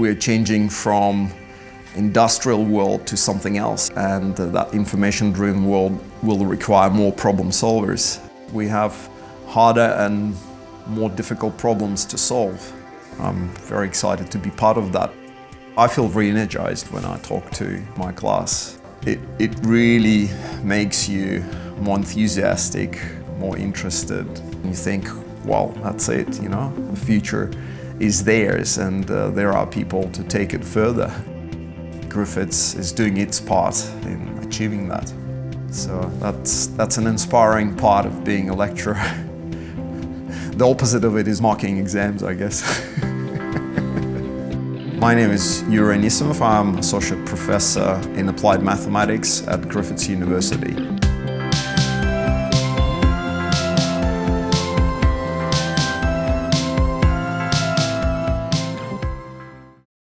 We're changing from industrial world to something else and uh, that information-driven world will require more problem solvers. We have harder and more difficult problems to solve. I'm very excited to be part of that. I feel re-energized when I talk to my class. It, it really makes you more enthusiastic, more interested. You think, well, that's it, you know, the future is theirs and uh, there are people to take it further. Griffith is doing its part in achieving that. So that's, that's an inspiring part of being a lecturer. the opposite of it is marking exams, I guess. My name is Yuri Nisimov. I'm Associate Professor in Applied Mathematics at Griffith University.